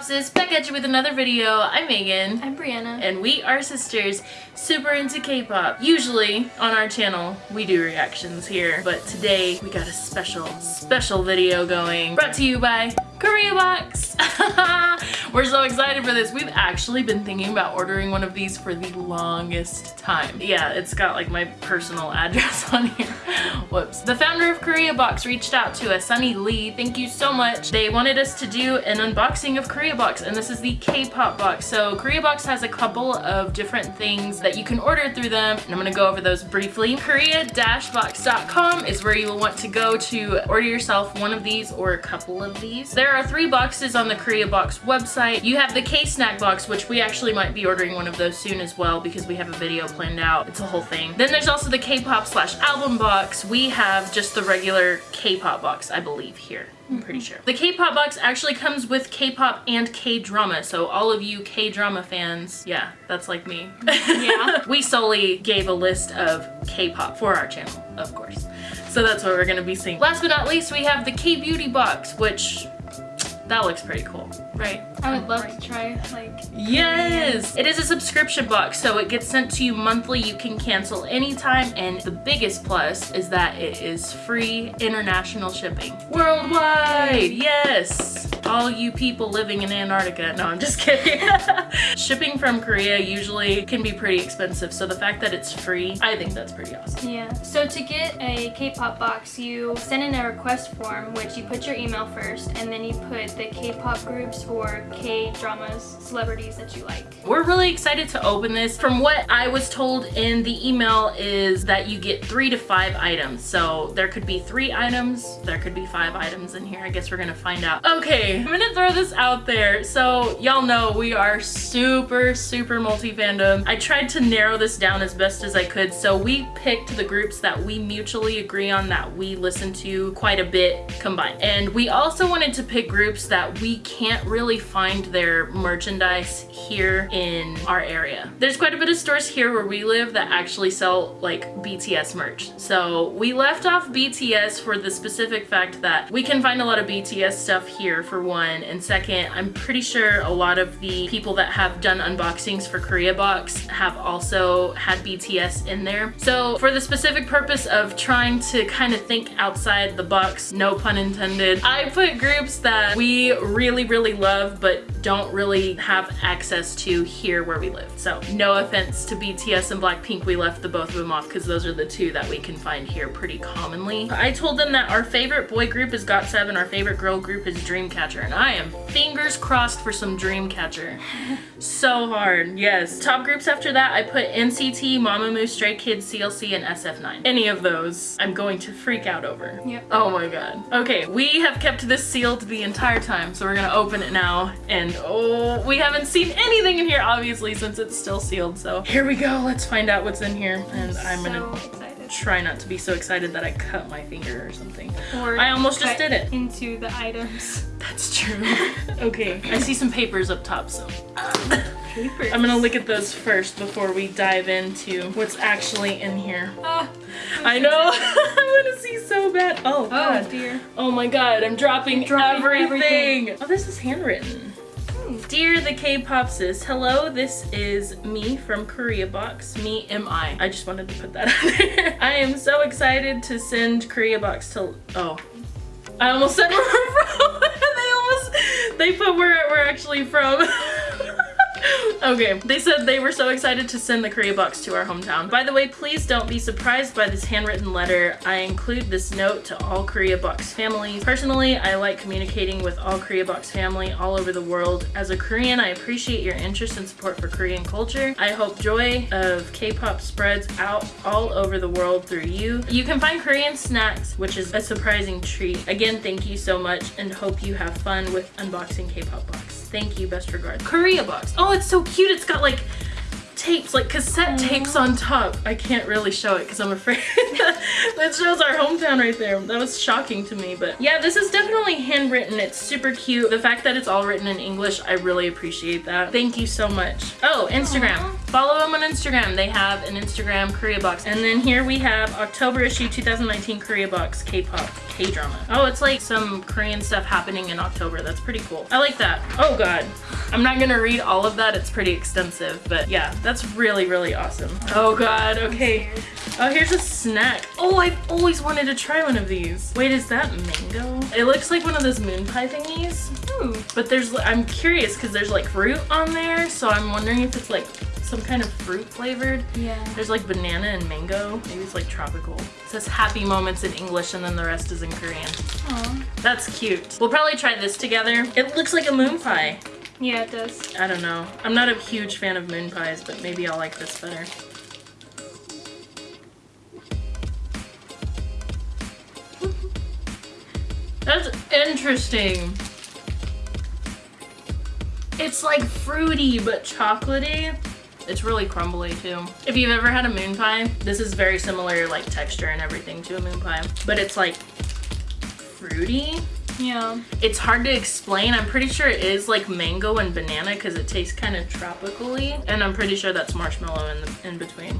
K-Pops back at you with another video. I'm Megan. I'm Brianna. And we are sisters, super into K-pop. Usually on our channel, we do reactions here, but today we got a special, special video going. Brought to you by Korea Box. We're so excited for this. We've actually been thinking about ordering one of these for the longest time. Yeah, it's got like my personal address on here. Whoops. The founder of Korea Box reached out to us, Sunny Lee. Thank you so much. They wanted us to do an unboxing of Korea Box and this is the K-pop box. So Korea Box has a couple of different things that you can order through them and I'm gonna go over those briefly. Korea-box.com is where you will want to go to order yourself one of these or a couple of these. There are three boxes on the Korea Box website. You have the K-Snack box, which we actually might be ordering one of those soon as well because we have a video planned out. It's a whole thing. Then there's also the K-pop slash album box. We have just the regular K-pop box, I believe, here. I'm pretty mm-hmm. sure. The K-pop box actually comes with K-pop and K-drama, so all of you K-drama fans, yeah, that's like me. Mm-hmm. Yeah. we solely gave a list of K-pop for our channel, of course. So that's what we're gonna be seeing. Last but not least, we have the K-beauty box, which that looks pretty cool, right? I would love to try like Yes! It is a subscription box, so it gets sent to you monthly. You can cancel anytime, and the biggest plus is that it is free international shipping. Worldwide! Yes! All you people living in Antarctica. No, I'm just kidding. Shipping from Korea usually can be pretty expensive, so the fact that it's free, I think that's pretty awesome. Yeah. So to get a K-pop box, you send in a request form, which you put your email first, and then you put the K-pop groups or K-dramas, celebrities that you like. We're really excited to open this. From what I was told in the email is that you get three to five items. So there could be three items, there could be five items in here. I guess we're gonna find out. Okay, I'm gonna throw this out there. So y'all know we are super, super multi-fandom. I tried to narrow this down as best as I could. So we picked the groups that we mutually agree on that we listen to quite a bit combined. And we also wanted to pick groups that we can't really find their merchandise here in our area. There's quite a bit of stores here where we live that actually sell like BTS merch. So we left off BTS for the specific fact that we can find a lot of BTS stuff here for one and second I'm pretty sure a lot of the people that have done unboxings for Korea Box have also had BTS in there. So for the specific purpose of trying to kind of think outside the box, no pun intended, I put groups that we really really love but don't really have access to here where we live. So no offense to BTS and Blackpink, we left the both of them off because those are the two that we can find here pretty commonly. I told them that our favorite boy group is GOT7, our favorite girl group is Dreamcatcher, and I am fingers crossed for some Dreamcatcher. so hard, yes. Top groups after that, I put NCT, Mamamoo, Stray Kids, CLC, and SF9. Any of those, I'm going to freak out over. Yep. Oh my god. Okay, we have kept this sealed the entire time, so we're gonna open it now, and oh, we haven't seen anything in here, obviously, since it's still sealed, so here we go. Let's find out what's in here, and I'm so gonna. Try not to be so excited that I cut my finger or something. Or I almost just did it. Into the items. That's true. okay, I see some papers up top, so Papers. I'm gonna look at those first before we dive into what's actually in here. Ah, I know, I wanna see so bad. Oh, oh God. dear. Oh my god, I'm dropping, dropping everything. everything. Oh, this is handwritten. Dear the K-Popsis, hello, this is me from Korea Box. Me am I. I just wanted to put that out there. I am so excited to send Korea Box to, oh. I almost said where we're from. they almost, they put where we're actually from. Okay, they said they were so excited to send the Korea box to our hometown. By the way, please don't be surprised by this handwritten letter. I include this note to all Korea box families. Personally, I like communicating with all Korea box family all over the world. As a Korean, I appreciate your interest and support for Korean culture. I hope joy of K-pop spreads out all over the world through you. You can find Korean snacks, which is a surprising treat. Again, thank you so much and hope you have fun with unboxing K-pop box. Thank you, best regards. Korea box. Oh, it's so cute. It's got like tapes, like cassette tapes on top. I can't really show it because I'm afraid that shows our hometown right there. That was shocking to me, but yeah, this is definitely handwritten. It's super cute. The fact that it's all written in English, I really appreciate that. Thank you so much. Oh, Instagram. Aw. Follow them on Instagram. They have an Instagram Korea box. And then here we have October issue 2019 Korea box K-pop K-drama. Oh, it's like some Korean stuff happening in October. That's pretty cool. I like that. Oh god. I'm not gonna read all of that. It's pretty extensive, but yeah, that's really, really awesome. Oh god, okay. Oh, here's a snack. Oh, I've always wanted to try one of these. Wait, is that mango? It looks like one of those moon pie thingies. Ooh. But there's, I'm curious because there's like fruit on there, so I'm wondering if it's like some kind of fruit flavored. Yeah. There's like banana and mango. Maybe it's like tropical. It says happy moments in English and then the rest is in Korean. Aw. That's cute. We'll probably try this together. It looks like a moon pie. Yeah, it does. I don't know. I'm not a huge fan of moon pies, but maybe I'll like this better. That's interesting. It's like fruity but chocolatey. It's really crumbly too. If you've ever had a moon pie, this is very similar like texture and everything to a moon pie, but it's like fruity. Yeah. It's hard to explain. I'm pretty sure it is like mango and banana because it tastes kind of tropically. And I'm pretty sure that's marshmallow in, the, in between,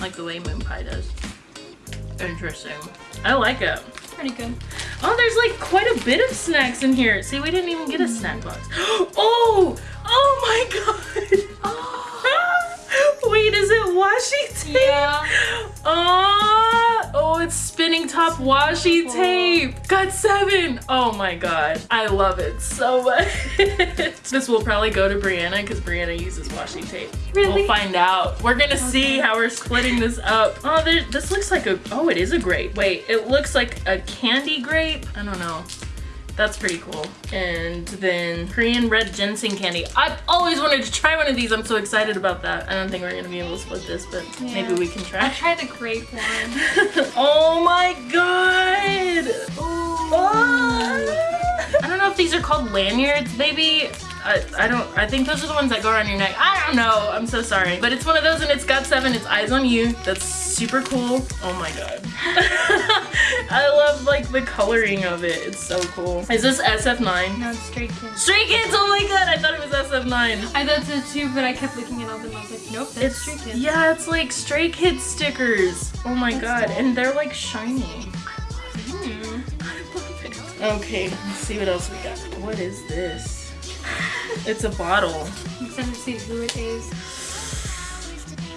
like the way moon pie does. Interesting. I like it. Pretty good. Oh, there's like quite a bit of snacks in here. See, we didn't even get a mm-hmm. snack box. Oh, oh my god. Wait, is it washi tape? Yeah. Oh, oh, it's spinning top washi tape. Got seven. Oh my god. I love it so much. this will probably go to Brianna because Brianna uses washi tape. Really? We'll find out. We're gonna see how we're splitting this up. Oh, there, this looks like a, oh, it is a grape. Wait, it looks like a candy grape. I don't know. That's pretty cool. And then Korean red ginseng candy. I've always wanted to try one of these. I'm so excited about that. I don't think we're gonna be able to split this, but Yeah. maybe we can try. I try. the grape one. oh my god! Oh. I don't know if these are called lanyards, maybe. I, I don't, I think those are the ones that go around your neck. I don't know, I'm so sorry. But it's one of those and it's got seven, it's eyes on you. That's super cool. Oh my god. I love like the coloring of it. It's so cool. Is this SF9? No, it's Stray Kids. Stray Kids, oh my god, I thought it was SF9. I thought so too, but I kept looking it up and I was like, nope, that's It's Stray Kids. yeah, it's like Stray Kids stickers. Oh my That's god, cool. and they're like shiny. Hmm. Okay, let's see what else we got. What is this? It's a bottle. I'm excited to see who it is.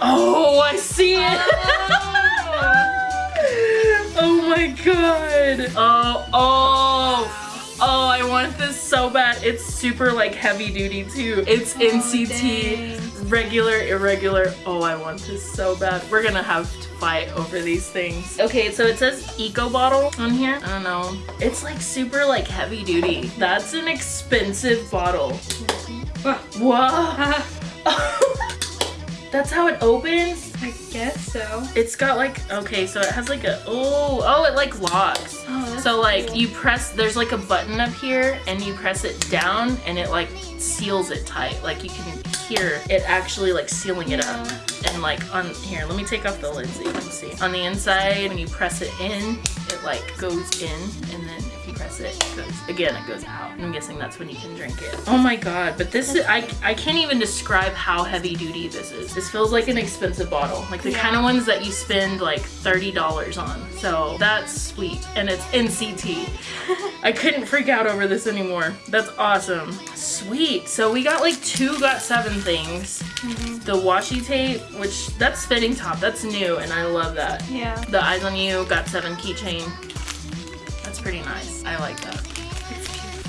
Oh, I see it. oh, oh my god. Oh, oh, oh, I want this so bad. It's super like heavy duty too. It's Oh, NCT, dang. Regular, irregular. Oh, I want this so bad. We're gonna have to fight over these things. Okay, so it says eco bottle on here. I don't know. It's like super like heavy duty. That's an expensive bottle. Whoa. That's how it opens? I guess so. It's got like, okay, so it has like a, oh, oh, it like locks. Oh, So like cool. you press, there's like a button up here and you press it down and it like seals it tight. Like you can hear it actually like sealing it up. And like on here, let me take off the lid so you can see. On the inside, when you press it in, it like goes in and it, goes, again, it goes out. I'm guessing that's when you can drink it. Oh my God, but this is, I, I can't even describe how heavy duty this is. This feels like an expensive bottle. Like the Yeah. kind of ones that you spend like $30 on. So that's sweet. And it's NCT. I couldn't freak out over this anymore. That's awesome. Sweet. So we got like two GOT7 things. Mhm. The washi tape, which that's spinning top. That's new and I love that. Yeah. The eyes on you GOT7 keychain. Pretty nice. I like that.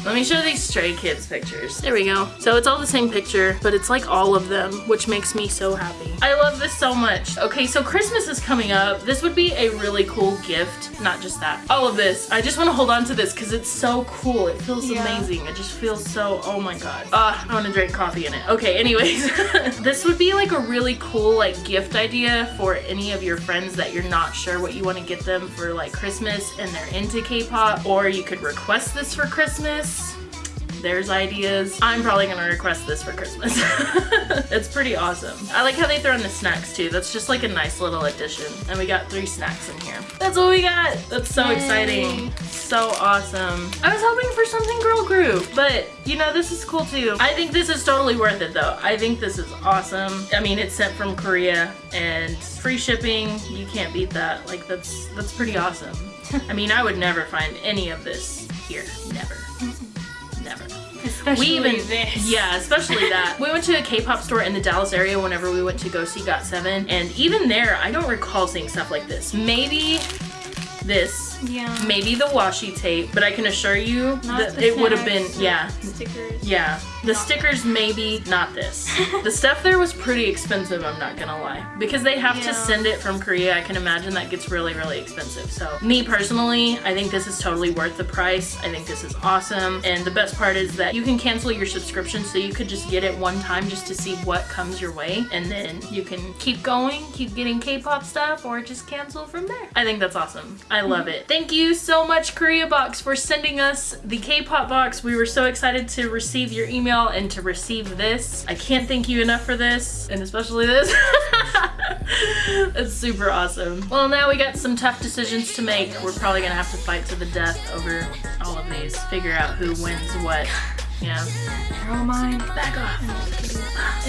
Let me show these Stray Kids pictures. There we go. So it's all the same picture, but it's like all of them, which makes me so happy. I love this so much. Okay, so Christmas is coming up. This would be a really cool gift. Not just that. All of this. I just want to hold on to this because it's so cool. It feels Yeah. amazing. It just feels so, oh my god. Uh, I want to drink coffee in it. Okay, anyways. this would be like a really cool like gift idea for any of your friends that you're not sure what you want to get them for like Christmas and they're into K-pop. Or you could request this for Christmas there's ideas. I'm probably gonna request this for Christmas. it's pretty awesome. I like how they throw in the snacks too. That's just like a nice little addition. And we got three snacks in here. That's what we got. That's so Yay. exciting. So awesome. I was hoping for something girl group, but you know, this is cool too. I think this is totally worth it though. I think this is awesome. I mean, it's sent from Korea and free shipping. You can't beat that. Like that's that's pretty awesome. I mean, I would never find any of this here. Never. Never. Especially We even this. yeah, especially that. We went to a K-pop store in the Dallas area whenever we went to go see Got7, and even there, I don't recall seeing stuff like this. Maybe this, Yeah. maybe the washi tape, but I can assure you Not that it would have been yeah, Stickers. yeah. The Not- stickers maybe, not this. the stuff there was pretty expensive, I'm not gonna lie. Because they have to send it from Korea, I can imagine that gets really, really expensive. So me personally, I think this is totally worth the price. I think this is awesome. And the best part is that you can cancel your subscription so you could just get it one time just to see what comes your way. And then you can keep going, keep getting K-pop stuff, or just cancel from there. I think that's awesome. I love mm-hmm. it. Thank you so much, Korea Box, for sending us the K-pop box. We were so excited to receive your email and to receive this. I can't thank you enough for this, and especially this. it's super awesome. Well, now we got some tough decisions to make. We're probably gonna have to fight to the death over all of these. Figure out who wins what. Yeah. They're all mine. Back off.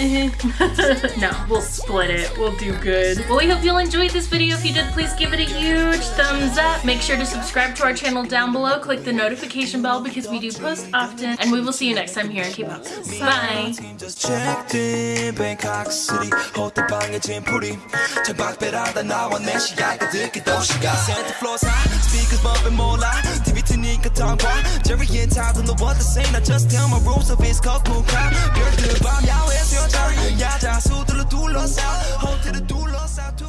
no, we'll split it. We'll do good. Well, we hope you'll enjoyed this video. If you did, please give it a huge thumbs up. Make sure to subscribe to our channel down below. Click the notification bell because we do post often. And we will see you next time here in K-Pop. Bye. team just checked in Bangkok City 호텔 방에 짐풀이 창밖배라다 나와 내 시야가 듣기 도시가 Center floors high speakers bumping 몰라 TV 트니까 tongue Jerry and Todd don't know what to say Now just tell my rules of it's called cool crowd 별들 밤 야외에서 여자 야자 수들로 둘러싸 호텔을 둘러싸 툭